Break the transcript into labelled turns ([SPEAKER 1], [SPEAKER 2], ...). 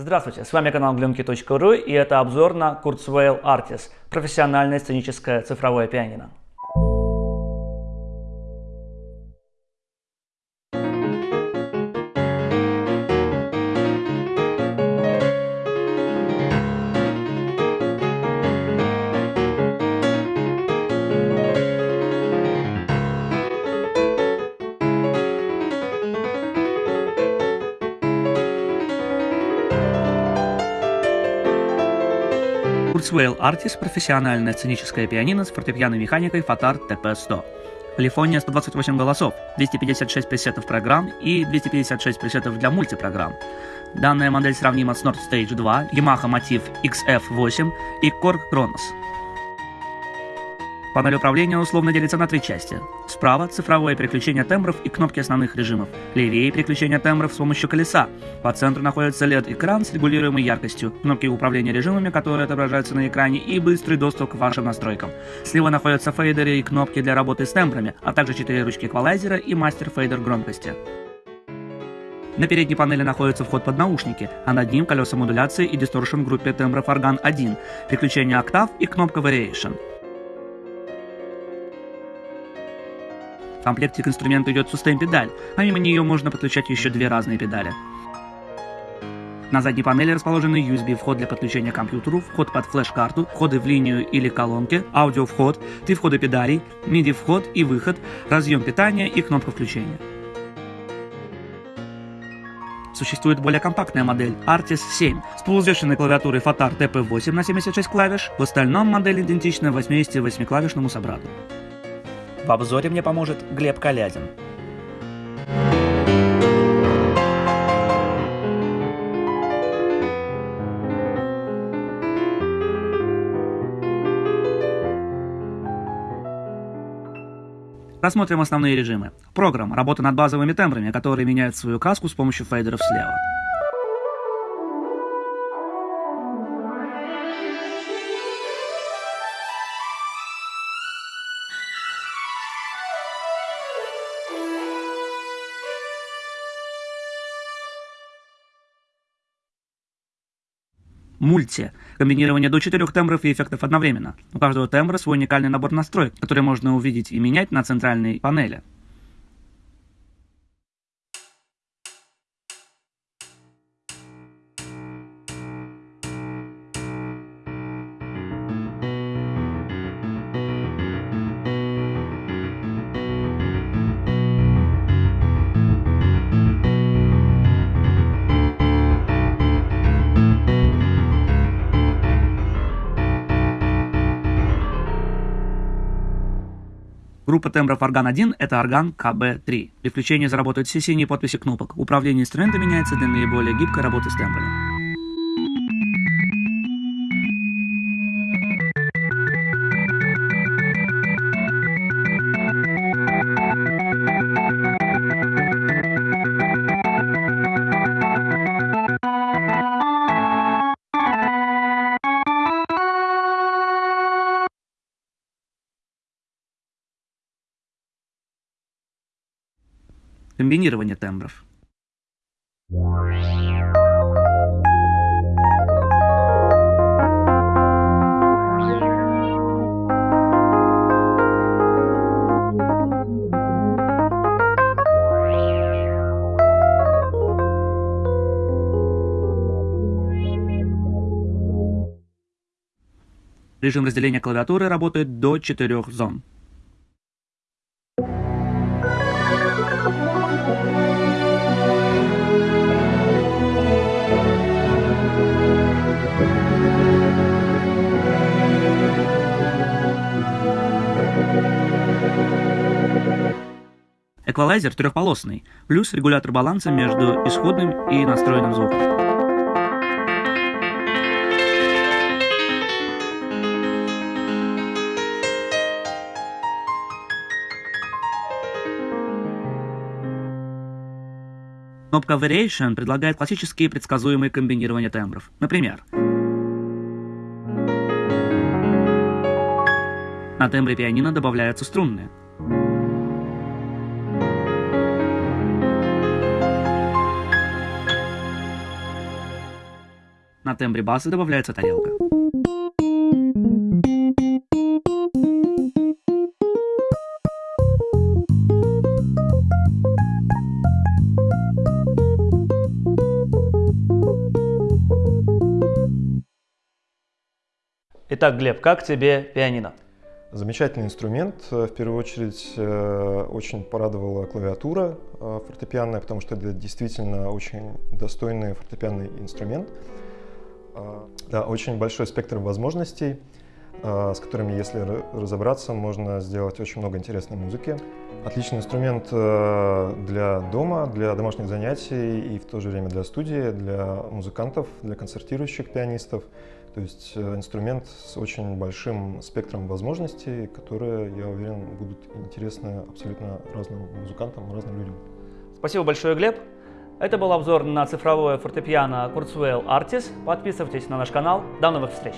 [SPEAKER 1] Здравствуйте, с вами канал glimki.ru и это обзор на Kurzweil Artis, профессиональное сценическое цифровое пианино. Kurzweil Artis – профессиональное сценическое пианино с фортепианной механикой Fatar TP100. Полифония 128 голосов, 256 пресетов программ и 256 пресетов для мультипрограмм. Данная модель сравнима с Nord Stage 2, Yamaha Motiv XF8 и Korg Kronos. Панель управления условно делится на три части. Справа – цифровое переключение тембров и кнопки основных режимов. Левее – переключение тембров с помощью колеса. По центру находится LED-экран с регулируемой яркостью, кнопки управления режимами, которые отображаются на экране, и быстрый доступ к вашим настройкам. Слева находятся фейдеры и кнопки для работы с тембрами, а также четыре ручки эквалайзера и мастер-фейдер громкости. На передней панели находится вход под наушники, а над ним колеса модуляции и дисторшн в группе тембров орган 1, переключение октав и кнопка Variation. В комплекте к инструменту идет сустейн-педаль, а мимо нее можно подключать еще две разные педали. На задней панели расположены USB-вход для подключения к компьютеру, вход под флеш-карту, входы в линию или колонки, аудио-вход, три входа педалей, MIDI-вход и выход, разъем питания и кнопка включения. Существует более компактная модель Artis 7 с полувзвешенной клавиатурой Fatar TP8 на 76 клавиш, в остальном модель идентична 88-клавишному собрату. В обзоре мне поможет Глеб Калязин. Рассмотрим основные режимы. Программ – работа над базовыми тембрами, которые меняют свою краску с помощью фейдеров слева. Мульти. Комбинирование до четырех тембров и эффектов одновременно. У каждого тембра свой уникальный набор настроек, который можно увидеть и менять на центральной панели. Группа тембров орган 1 – это орган КБ3. При включении заработают все синие подписи кнопок. Управление инструмента меняется для наиболее гибкой работы с тембрами. Комбинирование тембров. Режим разделения клавиатуры работает до 4 зон. Эквалайзер трехполосный, плюс регулятор баланса между исходным и настроенным звуком. Кнопка Variation предлагает классические предсказуемые комбинирования тембров. Например, на тембре пианино добавляются струнные. На тембре баса добавляется тарелка. Итак, Глеб, как тебе пианино?
[SPEAKER 2] Замечательный инструмент. В первую очередь э, очень порадовала клавиатура э, фортепианная, потому что это действительно очень достойный фортепианный инструмент. Э, да, очень большой спектр возможностей, с которыми, если разобраться, можно сделать очень много интересной музыки. Отличный инструмент для дома, для домашних занятий и в то же время для студии, для музыкантов, для концертирующих пианистов. То есть э, инструмент с очень большим спектром возможностей, которые, я уверен, будут интересны абсолютно разным музыкантам, разным людям.
[SPEAKER 1] Спасибо большое, Глеб. Это был обзор на цифровое фортепиано Kurzweil Artis. Подписывайтесь на наш канал. До новых встреч!